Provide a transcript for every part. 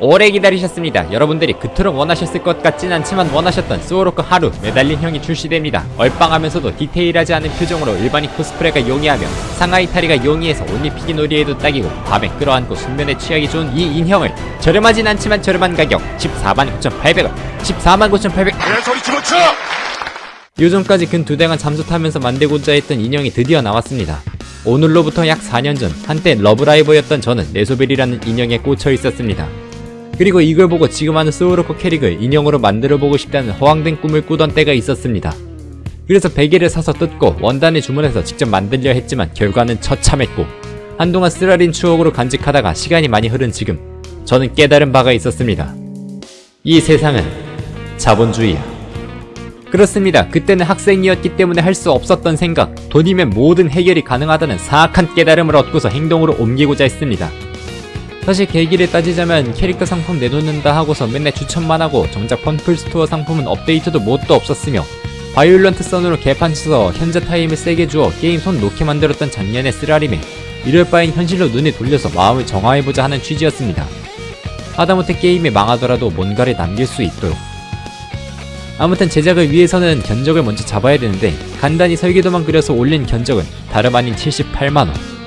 오래 기다리셨습니다. 여러분들이 그토록 원하셨을 것 같진 않지만 원하셨던 스오로크 하루 매달린 형이 출시됩니다. 얼빵하면서도 디테일하지 않은 표정으로 일반인 코스프레가 용이하며 상하의 탈의가 용이해서 옷 입히기 놀이에도 딱이고 밤에 끌어안고 숙면에 취하기 좋은 이 인형을 저렴하진 않지만 저렴한 가격 14만 9,800원 14만 9,800원 그냥 소리 집어쳐! 요즘까지 근두 달간 잠수타면서 만들고자 했던 인형이 드디어 나왔습니다. 오늘로부터 약 4년 전 한때 러브라이버였던 저는 네소베리라는 인형에 꽂혀 있었습니다. 그리고 이걸 보고 지금 하는 소울로코 캐릭을 인형으로 만들어보고 싶다는 허황된 꿈을 꾸던 때가 있었습니다. 그래서 베개를 사서 뜯고 원단을 주문해서 직접 만들려 했지만 결과는 처참했고 한동안 쓰라린 추억으로 간직하다가 시간이 많이 흐른 지금 저는 깨달은 바가 있었습니다. 이 세상은 자본주의야. 그렇습니다. 그때는 학생이었기 때문에 할 수 없었던 생각, 돈이면 모든 해결이 가능하다는 사악한 깨달음을 얻고서 행동으로 옮기고자 했습니다. 사실 계기를 따지자면 캐릭터 상품 내놓는다 하고서 맨날 추천만 하고 정작 펀플스토어 상품은 업데이트도 뭣도 없었으며 Violent Sun으로 개판 쳐서 현자 타임을 세게 주어 게임 손 놓게 만들었던 작년의 쓰라림에 이럴 바엔 현실로 눈을 돌려서 마음을 정화해보자 하는 취지였습니다. 하다못해 게임이 망하더라도 뭔가를 남길 수 있도록 아무튼 제작을 위해서는 견적을 먼저 잡아야 되는데 간단히 설계도만 그려서 올린 견적은 다름 아닌 78만원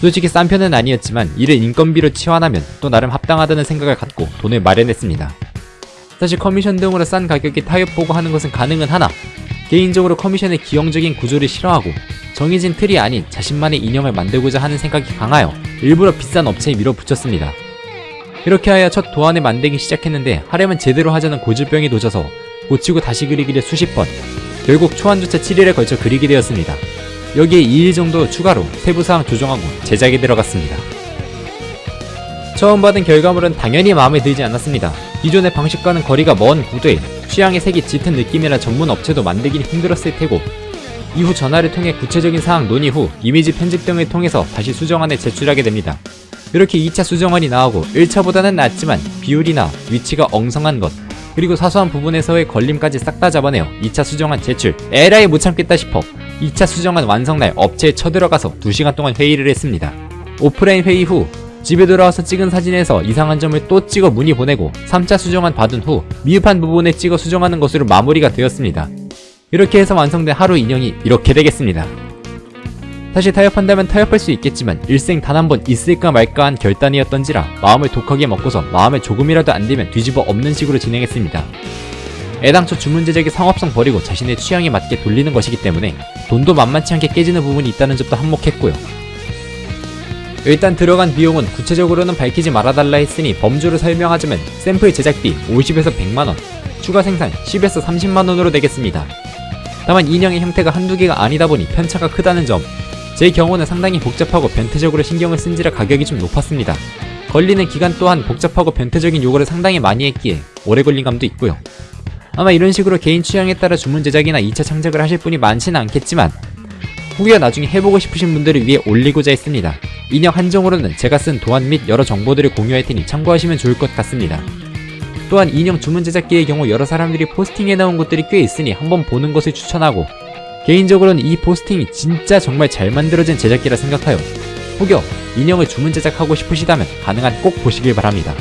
솔직히 싼 편은 아니었지만 이를 인건비로 치환하면 또 나름 합당하다는 생각을 갖고 돈을 마련했습니다. 사실 커미션 등으로 싼 가격에 타협 보고 하는 것은 가능은 하나. 개인적으로 커미션의 기형적인 구조를 싫어하고 정해진 틀이 아닌 자신만의 인형을 만들고자 하는 생각이 강하여 일부러 비싼 업체에 밀어붙였습니다. 이렇게 하여 첫 도안을 만들기 시작했는데 하려면 제대로 하자는 고질병이 도져서 고치고 다시 그리기를 수십 번 결국 초안조차 7일에 걸쳐 그리게 되었습니다. 여기에 2일 정도 추가로 세부사항 조정하고 제작에 들어갔습니다. 처음 받은 결과물은 당연히 마음에 들지 않았습니다. 기존의 방식과는 거리가 먼 구도에 취향의 색이 짙은 느낌이라 전문 업체도 만들긴 힘들었을 테고 이후 전화를 통해 구체적인 사항 논의 후 이미지 편집 등을 통해서 다시 수정안에 제출하게 됩니다. 이렇게 2차 수정안이 나오고 1차보다는 낫지만 비율이나 위치가 엉성한 것 그리고 사소한 부분에서의 걸림까지 싹 다 잡아내어 2차 수정안 제출 에라이 못 참겠다 싶어 2차 수정안 완성 날 업체에 쳐들어가서 2시간 동안 회의를 했습니다. 오프라인 회의 후 집에 돌아와서 찍은 사진에서 이상한 점을 또 찍어 문의 보내고 3차 수정안 받은 후 미흡한 부분에 찍어 수정하는 것으로 마무리가 되었습니다. 이렇게 해서 완성된 하루 인형이 이렇게 되겠습니다. 사실 타협한다면 타협할 수 있겠지만 일생 단 한 번 있을까 말까 한 결단이었던지라 마음을 독하게 먹고서 마음에 조금이라도 안 들면 뒤집어 엎는 식으로 진행했습니다. 애당초 주문 제작의 상업성 버리고 자신의 취향에 맞게 돌리는 것이기 때문에 돈도 만만치 않게 깨지는 부분이 있다는 점도 한몫했고요. 일단 들어간 비용은 구체적으로는 밝히지 말아달라 했으니 범주를 설명하자면 샘플 제작비 50에서 100만원, 추가 생산 10에서 30만원으로 되겠습니다. 다만 인형의 형태가 한두 개가 아니다 보니 편차가 크다는 점, 제 경우는 상당히 복잡하고 변태적으로 신경을 쓴지라 가격이 좀 높았습니다. 걸리는 기간 또한 복잡하고 변태적인 요구를 상당히 많이 했기에 오래 걸린 감도 있고요. 아마 이런 식으로 개인 취향에 따라 주문 제작이나 2차 창작을 하실 분이 많지는 않겠지만 후기가 나중에 해보고 싶으신 분들을 위해 올리고자 했습니다. 인형 한정으로는 제가 쓴 도안 및 여러 정보들을 공유할 테니 참고하시면 좋을 것 같습니다. 또한 인형 주문 제작기의 경우 여러 사람들이 포스팅해 나온 것들이 꽤 있으니 한번 보는 것을 추천하고 개인적으로는 이 포스팅이 진짜 정말 잘 만들어진 제작기라 생각하여 혹여 인형을 주문 제작하고 싶으시다면 가능한 꼭 보시길 바랍니다.